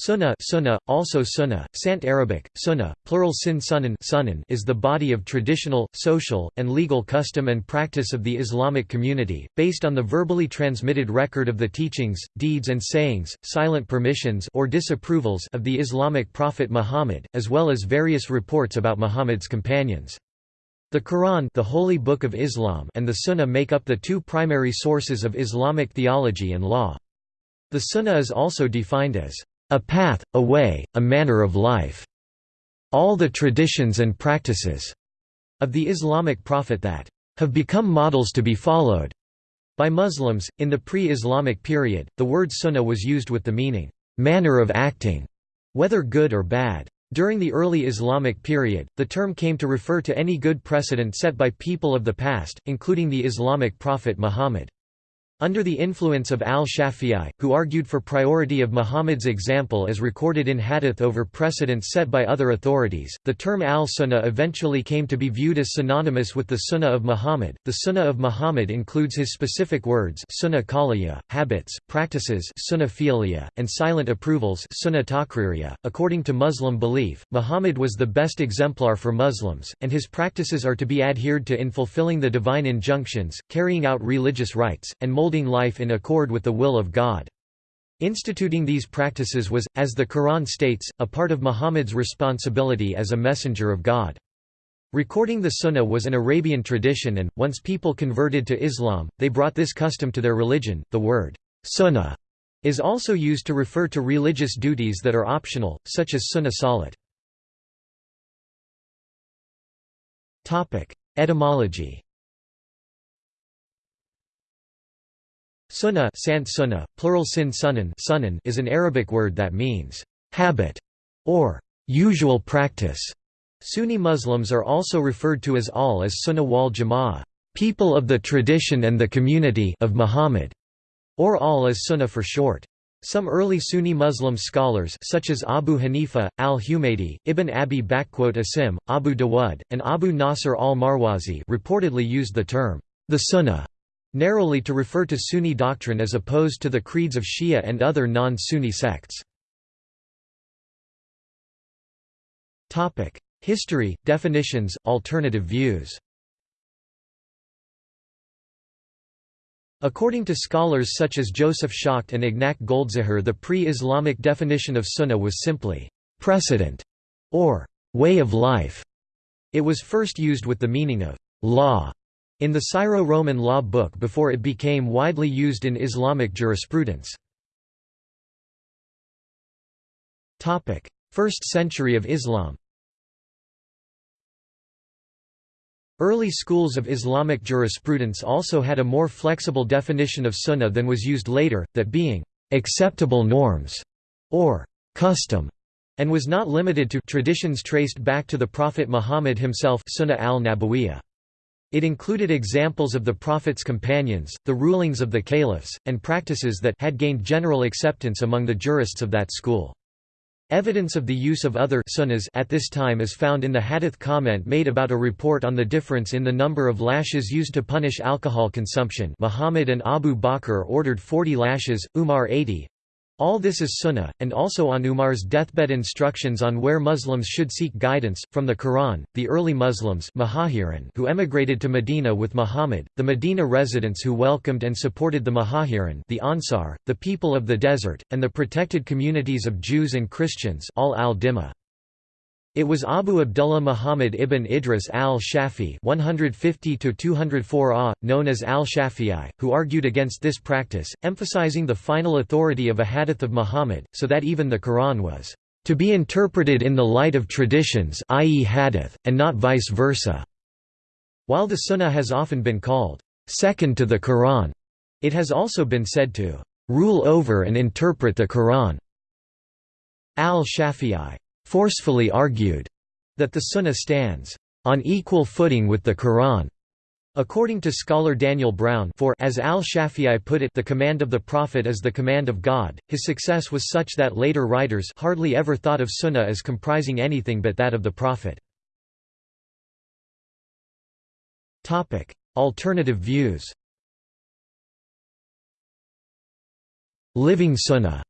Sunnah, sunnah also sunnah, Sant Arabic, sunnah, plural sin sunan sunan is the body of traditional, social, and legal custom and practice of the Islamic community, based on the verbally transmitted record of the teachings, deeds and sayings, silent permissions or disapprovals of the Islamic prophet Muhammad, as well as various reports about Muhammad's companions. The Quran the Holy Book of Islam and the Sunnah make up the two primary sources of Islamic theology and law. The Sunnah is also defined as a path, a way, a manner of life. All the traditions and practices of the Islamic prophet that have become models to be followed by Muslims. In the pre Islamic period, the word sunnah was used with the meaning manner of acting, whether good or bad. During the early Islamic period, the term came to refer to any good precedent set by people of the past, including the Islamic prophet Muhammad. Under the influence of al-Shafi'i, who argued for priority of Muhammad's example as recorded in hadith over precedents set by other authorities, the term al-Sunnah eventually came to be viewed as synonymous with the Sunnah of Muhammad. The Sunnah of Muhammad includes his specific words sunnah qawliya, habits, practices sunnah and silent approvals sunnah. .According to Muslim belief, Muhammad was the best exemplar for Muslims, and his practices are to be adhered to in fulfilling the divine injunctions, carrying out religious rites, and molding life in accord with the will of God. Instituting these practices was, as the Quran states, a part of Muhammad's responsibility as a messenger of God. Recording the Sunnah was an Arabian tradition and, once people converted to Islam, they brought this custom to their religion. The word, sunnah, is also used to refer to religious duties that are optional, such as sunnah salat. Etymology Sunnah, sant sunnah plural sin sunan is an Arabic word that means habit or usual practice. Sunni Muslims are also referred to as al as Sunnah wal Jama'ah, people of the tradition and the community of Muhammad, or al as Sunnah for short. Some early Sunni Muslim scholars such as Abu Hanifa, al-Humaydi, Ibn Abi Asim, Abu Dawud, and Abu Nasr al-Marwazi reportedly used the term, the Sunnah, narrowly to refer to Sunni doctrine as opposed to the creeds of Shia and other non-Sunni sects. History, definitions, alternative views According to scholars such as Joseph Schacht and Ignac Goldziher the pre-Islamic definition of sunnah was simply, "...precedent", or "...way of life". It was first used with the meaning of "...law", in the Syro-Roman law book before it became widely used in Islamic jurisprudence. First century of Islam Early schools of Islamic jurisprudence also had a more flexible definition of sunnah than was used later, that being acceptable norms or custom and was not limited to traditions traced back to the Prophet Muhammad himself sunnah al-Nabawiyah. It included examples of the Prophet's companions, the rulings of the caliphs, and practices that had gained general acceptance among the jurists of that school. Evidence of the use of other sunnahs at this time is found in the hadith comment made about a report on the difference in the number of lashes used to punish alcohol consumption Muhammad and Abu Bakr ordered 40 lashes, Umar 80, all this is sunnah, and also on Umar's deathbed instructions on where Muslims should seek guidance. From the Quran, the early Muslims who emigrated to Medina with Muhammad, the Medina residents who welcomed and supported the Muhajirin the Ansar, the people of the desert, and the protected communities of Jews and Christians all al -Dimma. It was Abu Abdullah Muhammad ibn Idris al-Shafi (150–204 known as al-Shafi'i, who argued against this practice, emphasizing the final authority of a hadith of Muhammad, so that even the Quran was to be interpreted in the light of traditions i.e. hadith, and not vice versa. While the Sunnah has often been called second to the Quran, it has also been said to rule over and interpret the Quran. Al-Shafi'i forcefully argued that the Sunnah stands on equal footing with the Quran. According to scholar Daniel Brown for as al-Shafi'i put it the command of the Prophet is the command of God, his success was such that later writers hardly ever thought of Sunnah as comprising anything but that of the Prophet. Alternative views Living Sunnah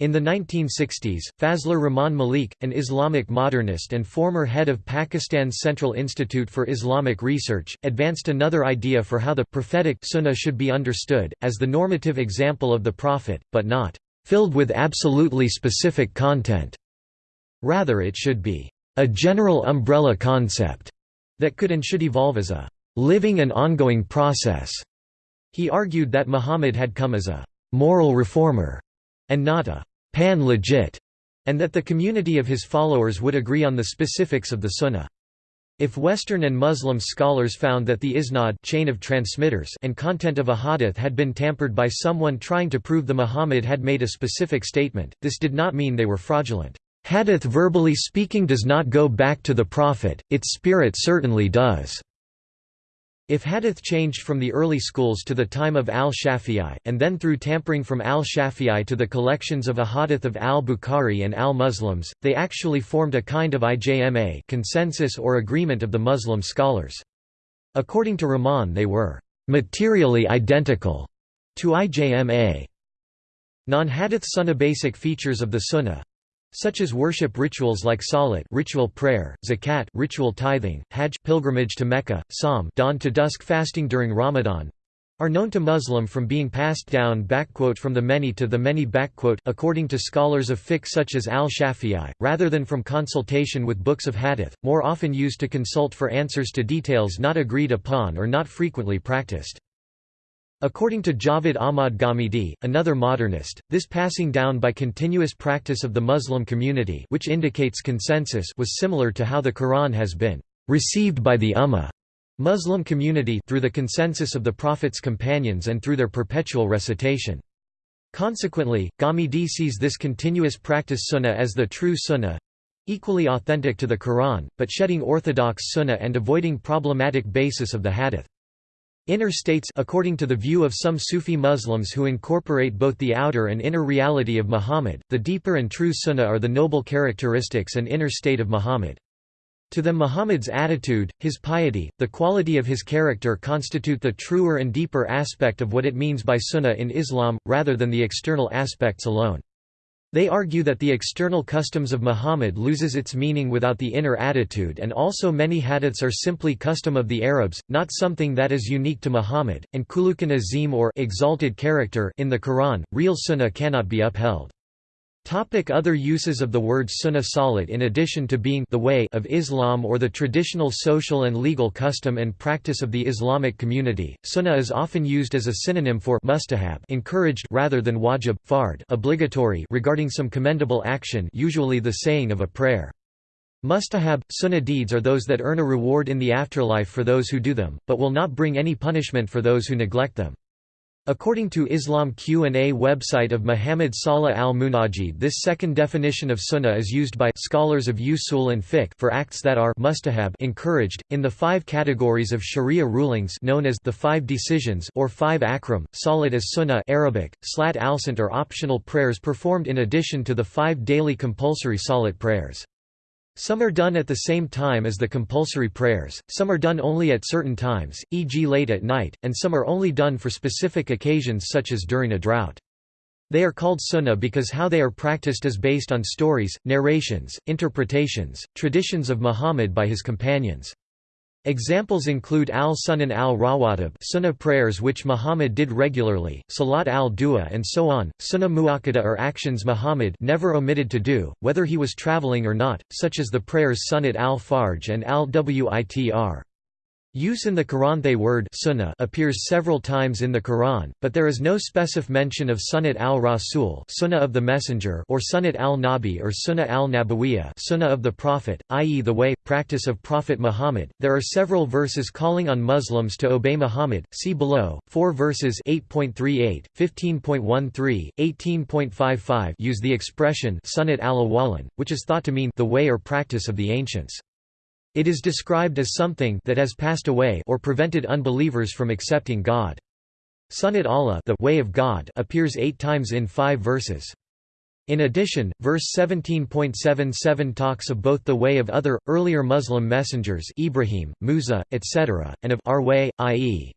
In the 1960s, Fazlur Rahman Malik, an Islamic modernist and former head of Pakistan's Central Institute for Islamic Research, advanced another idea for how the prophetic sunnah should be understood, as the normative example of the Prophet, but not filled with absolutely specific content. Rather it should be a general umbrella concept that could and should evolve as a living and ongoing process. He argued that Muhammad had come as a moral reformer and not a pan-legist, and that the community of his followers would agree on the specifics of the Sunnah. If Western and Muslim scholars found that the isnad chain of transmitters and content of a hadith had been tampered by someone trying to prove the Muhammad had made a specific statement, this did not mean they were fraudulent. Hadith verbally speaking does not go back to the Prophet, its spirit certainly does. If hadith changed from the early schools to the time of al-Shafi'i, and then through tampering from al-Shafi'i to the collections of ahadith of al-Bukhari and al-Muslims, they actually formed a kind of ijma consensus or agreement of the Muslim scholars. According to Rahman they were «materially identical» to ijma. Non-hadith sunnah basic features of the sunnah such as worship rituals like salat ritual prayer, zakat ritual tithing, hajj pilgrimage to Mecca, sawm dawn to dusk fasting during Ramadan are known to Muslim from being passed down from the many to the many according to scholars of fiqh such as al-Shafi'i, rather than from consultation with books of hadith, more often used to consult for answers to details not agreed upon or not frequently practiced. According to Javed Ahmad Ghamidi, another modernist, this passing down by continuous practice of the Muslim community which indicates consensus was similar to how the Quran has been received by the Ummah Muslim community through the consensus of the Prophet's companions and through their perpetual recitation. Consequently, Ghamidi sees this continuous practice sunnah as the true sunnah equally authentic to the Quran, but shedding orthodox sunnah and avoiding problematic basis of the hadith. Inner states according to the view of some Sufi Muslims who incorporate both the outer and inner reality of Muhammad, the deeper and true sunnah are the noble characteristics and inner state of Muhammad. To them Muhammad's attitude, his piety, the quality of his character constitute the truer and deeper aspect of what it means by sunnah in Islam, rather than the external aspects alone. They argue that the external customs of Muhammad loses its meaning without the inner attitude and also many hadiths are simply custom of the Arabs, not something that is unique to Muhammad, and kulukan azim or exalted character in the Quran, real sunnah cannot be upheld. Topic other uses of the word sunnah salat In addition to being the way of Islam or the traditional social and legal custom and practice of the Islamic community, sunnah is often used as a synonym for mustahab encouraged rather than wajib, fard obligatory regarding some commendable action usually the saying of a prayer. Mustahab, sunnah deeds are those that earn a reward in the afterlife for those who do them, but will not bring any punishment for those who neglect them. According to Islam Q&A website of Muhammad Salah al-Munajid this second definition of sunnah is used by scholars of usul and fiqh for acts that are mustahab encouraged, in the five categories of sharia rulings known as the five decisions or five ahkam, salat as sunnah Arabic, slat al-sant are optional prayers performed in addition to the five daily compulsory salat prayers. Some are done at the same time as the compulsory prayers, some are done only at certain times, e.g. late at night, and some are only done for specific occasions such as during a drought. They are called sunnah because how they are practiced is based on stories, narrations, interpretations, traditions of Muhammad by his companions. Examples include al-Sunan al-Rawatib sunnah prayers which Muhammad did regularly, Salat al-Duha and so on, sunnah muakkada are actions Muhammad never omitted to do, whether he was traveling or not, such as the prayers Sunnat al-Fajr and al-Witr. Use in the Quran they word sunnah appears several times in the Quran, but there is no specific mention of Sunnat al-Rasul sunnah of the Messenger or Sunnat al-Nabi or Sunnah al-Nabawiyya sunnah of the Prophet, i.e. the way, practice of Prophet Muhammad. There are several verses calling on Muslims to obey Muhammad, see below, four verses 8.38, 15.13, 18.55 use the expression Sunnat al-Awwalin, which is thought to mean the way or practice of the ancients. It is described as something that has passed away or prevented unbelievers from accepting God. Sunnat Allah the way of God appears eight times in five verses. In addition, verse 17.77 talks of both the way of other, earlier Muslim messengers Ibrahim, Musa, etc., and of our way, i.e.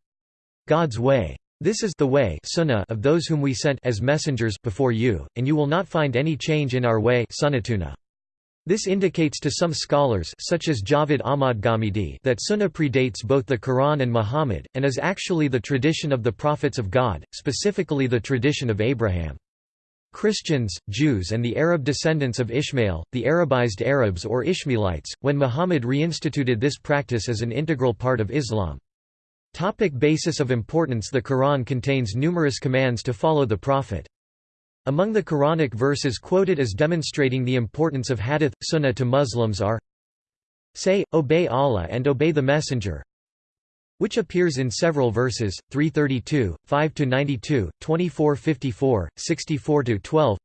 God's way. This is the way sunnah of those whom we sent as messengers before you, and you will not find any change in our way sunnatuna. This indicates to some scholars such as Javed Ahmad Ghamidi that Sunnah predates both the Quran and Muhammad, and is actually the tradition of the prophets of God, specifically the tradition of Abraham. Christians, Jews and the Arab descendants of Ishmael, the Arabized Arabs or Ishmaelites, when Muhammad reinstituted this practice as an integral part of Islam. Topic basis of importance The Quran contains numerous commands to follow the Prophet. Among the Quranic verses quoted as demonstrating the importance of hadith, sunnah to Muslims are Say, obey Allah and obey the Messenger which appears in several verses, 332, 5–92, 24–54, 64–12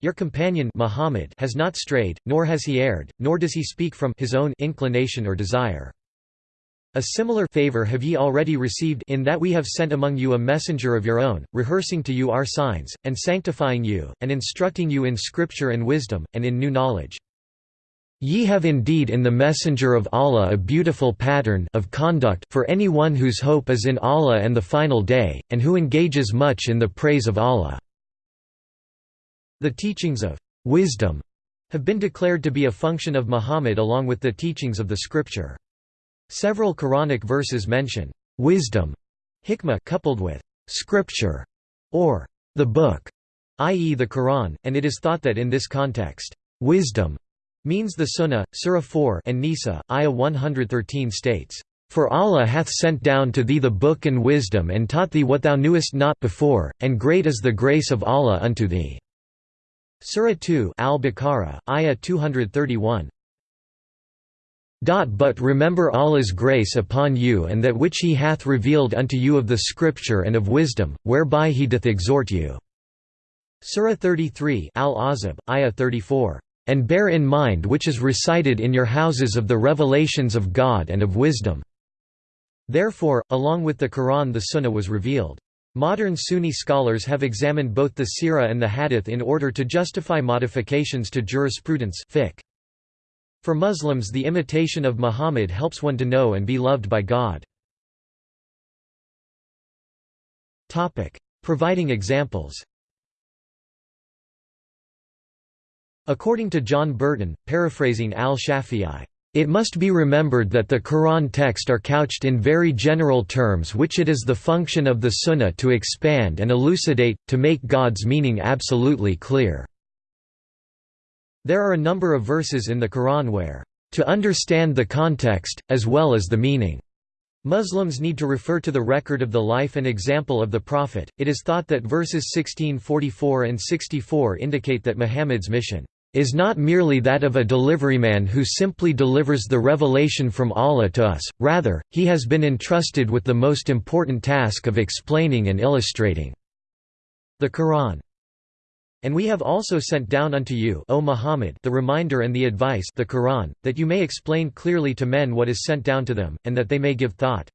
Your companion Muhammad has not strayed, nor has he erred, nor does he speak from his own inclination or desire. A similar favor have ye already received in that we have sent among you a messenger of your own, rehearsing to you our signs, and sanctifying you, and instructing you in scripture and wisdom, and in new knowledge. Ye have indeed in the messenger of Allah a beautiful pattern of conduct for any one whose hope is in Allah and the final day, and who engages much in the praise of Allah." The teachings of «wisdom» have been declared to be a function of Muhammad along with the teachings of the scripture. Several Quranic verses mention wisdom hikmah coupled with scripture or the book, i.e. the Quran, and it is thought that in this context, wisdom means the Sunnah. Surah 4 and Nisa, ayah 113 states, For Allah hath sent down to thee the book and wisdom and taught thee what thou knewest not before, and great is the grace of Allah unto thee. Surah 2 Al-Baqarah, ayah 231, but remember Allah's grace upon you and that which He hath revealed unto you of the Scripture and of wisdom, whereby He doth exhort you." Surah 33 Al-Ahzab, Ayah 34, "...and bear in mind which is recited in your houses of the revelations of God and of wisdom." Therefore, along with the Quran the Sunnah was revealed. Modern Sunni scholars have examined both the Sirah and the Hadith in order to justify modifications to jurisprudence fiqh. For Muslims the imitation of Muhammad helps one to know and be loved by God. Providing examples According to John Burton, paraphrasing al-Shafi'i, it must be remembered that the Quran text are couched in very general terms which it is the function of the Sunnah to expand and elucidate, to make God's meaning absolutely clear. There are a number of verses in the Quran where, "...to understand the context, as well as the meaning." Muslims need to refer to the record of the life and example of the Prophet. It is thought that verses 1644 and 64 indicate that Muhammad's mission is not merely that of a deliveryman who simply delivers the revelation from Allah to us, rather, he has been entrusted with the most important task of explaining and illustrating the Quran. And we have also sent down unto you o Muhammad the reminder and the advice the Quran, that you may explain clearly to men what is sent down to them, and that they may give thought.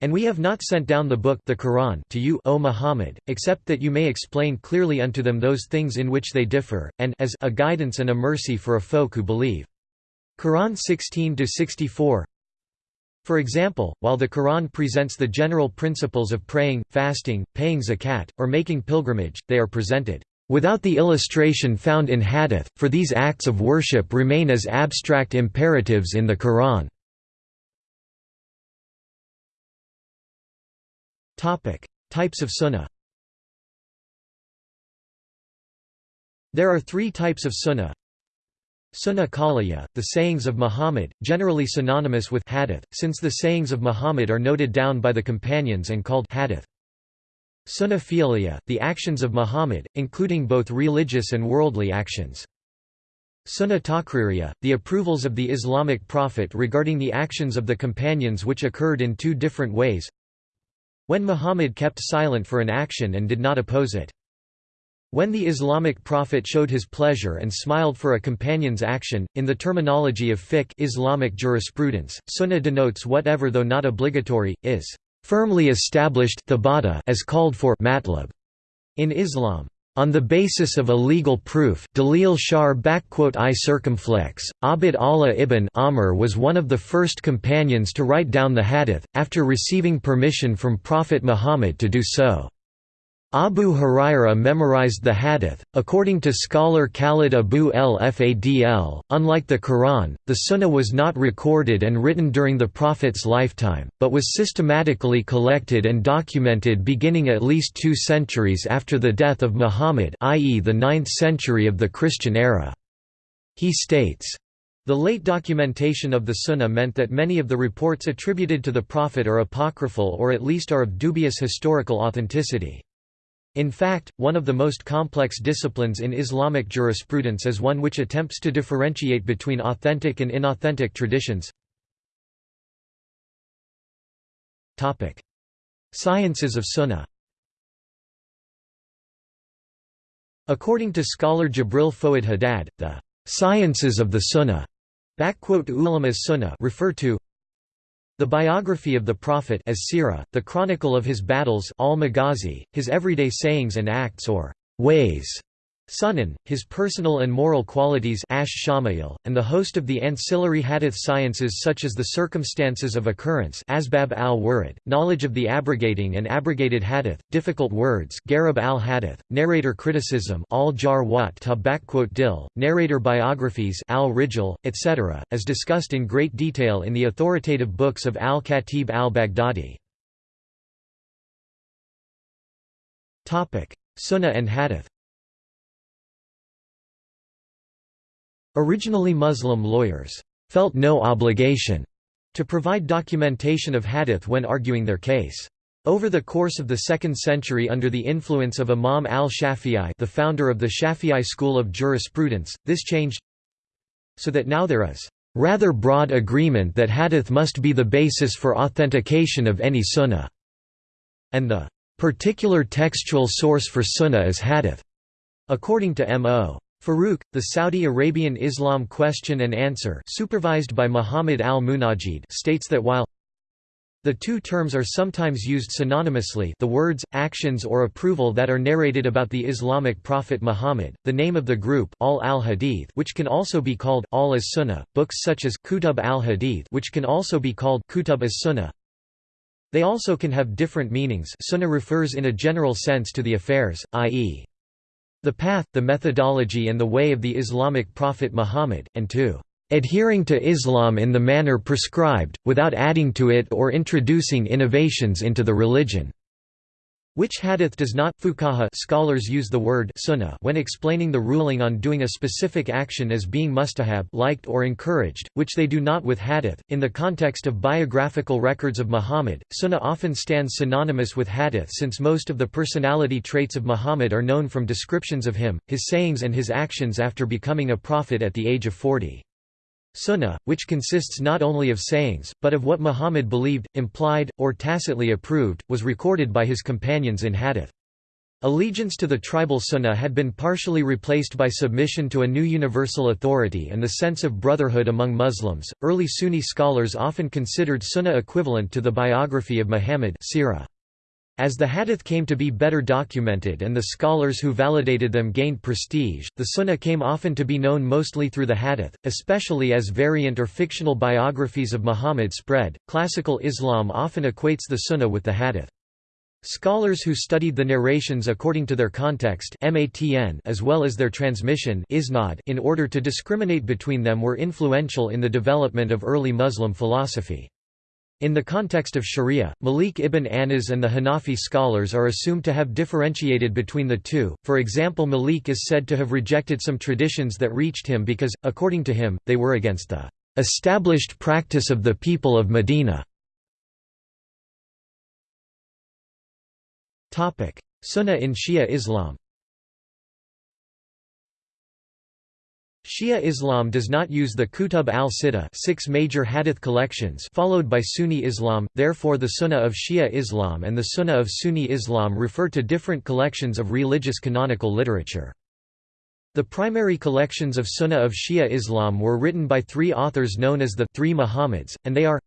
And we have not sent down the book the Quran to you o Muhammad, except that you may explain clearly unto them those things in which they differ, and as a guidance and a mercy for a folk who believe. Quran 16-64 for example, while the Quran presents the general principles of praying, fasting, paying zakat, or making pilgrimage, they are presented without the illustration found in hadith, for these acts of worship remain as abstract imperatives in the Quran. Types of sunnah There are three types of sunnah Sunnah Qawliya, the sayings of Muhammad, generally synonymous with hadith, since the sayings of Muhammad are noted down by the companions and called hadith. Sunnah Fi'liya, the actions of Muhammad, including both religious and worldly actions. Sunnah Taqririya, the approvals of the Islamic prophet regarding the actions of the companions which occurred in two different ways. When Muhammad kept silent for an action and did not oppose it. When the Islamic prophet showed his pleasure and smiled for a companion's action, in the terminology of fiqh Islamic jurisprudence, sunnah denotes whatever though not obligatory, is firmly established as called for matlub in Islam. On the basis of a legal proof Dalil Shar I circumflex, Abd Allah ibn Amr was one of the first companions to write down the hadith, after receiving permission from Prophet Muhammad to do so. Abu Huraira memorized the hadith. According to scholar Khaled Abou El Fadl, unlike the Quran, the Sunnah was not recorded and written during the Prophet's lifetime, but was systematically collected and documented beginning at least two centuries after the death of Muhammad, i.e., the 9th century of the Christian era. He states, the late documentation of the Sunnah meant that many of the reports attributed to the Prophet are apocryphal or at least are of dubious historical authenticity. In fact, one of the most complex disciplines in Islamic jurisprudence is one which attempts to differentiate between authentic and inauthentic traditions. Sciences of Sunnah According to scholar Gibril Fouad Haddad, the sciences of the Sunnah refer to the biography of the Prophet as sirah, the chronicle of his battles al-Maghazi, his everyday sayings and acts or ways, Sunan, his personal and moral qualities Ash and the host of the ancillary hadith sciences such as the circumstances of occurrence Asbab al-Wurud, knowledge of the abrogating and abrogated hadith, difficult words Gharib al-Hadith, narrator criticism al-Jar wat dil, narrator biographies al-Rijal, etc., as discussed in great detail in the authoritative books of al-Khatib al-Baghdadi. Sunnah and Hadith Originally Muslim lawyers felt no obligation to provide documentation of hadith when arguing their case. Over the course of the 2nd century under the influence of Imam al-Shafi'i the founder of the Shafi'i school of jurisprudence, this changed so that now there is rather broad agreement that hadith must be the basis for authentication of any sunnah, and the particular textual source for sunnah is hadith. According to M.O. Farouk, the Saudi Arabian Islam Question and Answer supervised by Muhammad al-Munajid states that while the two terms are sometimes used synonymously the words, actions or approval that are narrated about the Islamic prophet Muhammad, the name of the group al al-Hadith which can also be called al as-Sunnah, books such as Kutub al-Hadith which can also be called Kutub as-Sunnah. They also can have different meanings Sunnah refers in a general sense to the affairs, i.e. The path, the methodology and the way of the Islamic prophet Muhammad, and to adhering to Islam in the manner prescribed, without adding to it or introducing innovations into the religion. Which hadith does not fuqaha scholars use the word sunnah when explaining the ruling on doing a specific action as being mustahab liked or encouraged, which they do not with hadith. In the context of biographical records of Muhammad, sunnah often stands synonymous with hadith since most of the personality traits of Muhammad are known from descriptions of him, his sayings and his actions after becoming a prophet at the age of 40. Sunnah, which consists not only of sayings, but of what Muhammad believed, implied, or tacitly approved, was recorded by his companions in hadith. Allegiance to the tribal sunnah had been partially replaced by submission to a new universal authority and the sense of brotherhood among Muslims. Early Sunni scholars often considered sunnah equivalent to the biography of Muhammad. Sirah. As the hadith came to be better documented and the scholars who validated them gained prestige, the sunnah came often to be known mostly through the hadith, especially as variant or fictional biographies of Muhammad spread. Classical Islam often equates the sunnah with the hadith. Scholars who studied the narrations according to their context as well as their transmission in order to discriminate between them were influential in the development of early Muslim philosophy. In the context of Sharia, Malik ibn Anas and the Hanafi scholars are assumed to have differentiated between the two, for example Malik is said to have rejected some traditions that reached him because, according to him, they were against the established practice of the people of Medina. Sunnah in Shia Islam Shia Islam does not use the Kutub al-Sittah six major hadith collections followed by Sunni Islam, therefore the Sunnah of Shia Islam and the Sunnah of Sunni Islam refer to different collections of religious canonical literature. The primary collections of Sunnah of Shia Islam were written by three authors known as the Three Muhammads, and they are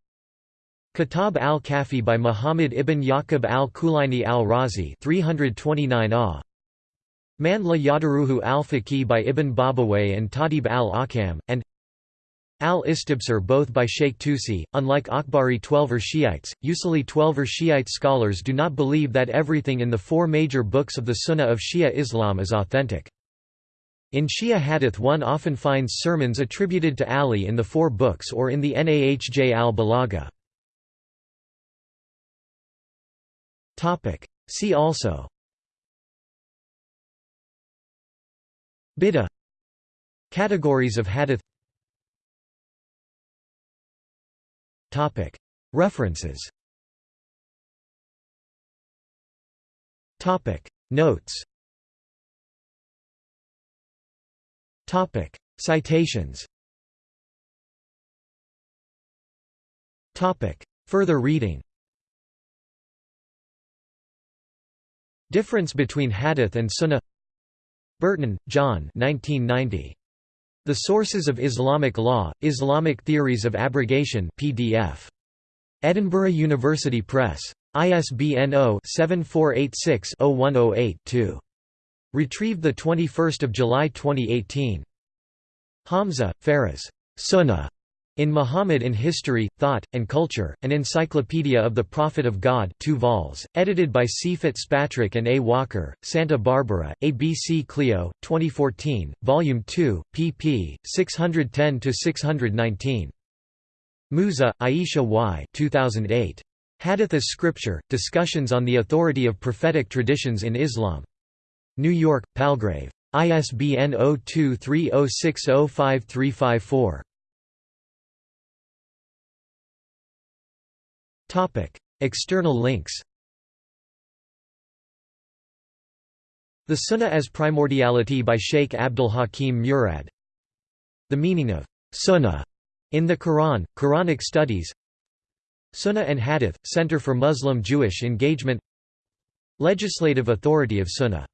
Kitab al-Kafi by Muhammad ibn Yaqub al-Kulaini al-Razi 329 ah. Man la Yahduruhu al-Faqih by Ibn Babawayh and Tahdhib al-Ahkam, and Al-Istibsar both by Sheikh Tusi. Unlike Akhbari Twelver Shiites, Usuli Twelver Shiite scholars do not believe that everything in the four major books of the Sunnah of Shia Islam is authentic. In Shia hadith one often finds sermons attributed to Ali in the four books or in the Nahj al-Balagha. See also Bid'ah Categories of hadith. References. Notes. Citations. Further reading. Difference between Hadith and Sunnah Burton, John 1990. The Sources of Islamic Law, Islamic Theories of Abrogation PDF. Edinburgh University Press. ISBN 0-7486-0108-2. Retrieved 21 July 2018. Hamza, Faraz. Sunnah. In Muhammad in History, Thought, and Culture, An Encyclopedia of the Prophet of God 2 vols, edited by C. Fitzpatrick and A. Walker, Santa Barbara, ABC Clio, 2014, Volume 2, pp. 610–619. Musa, Aisha Y. 2008. Hadith as Scripture, Discussions on the Authority of Prophetic Traditions in Islam. New York, Palgrave. ISBN 0230605354. External links The Sunnah as Primordiality by Sheikh Abdul Hakim Murad. The meaning of Sunnah in the Quran, Quranic studies. Sunnah and Hadith, Center for Muslim-Jewish Engagement. Legislative authority of Sunnah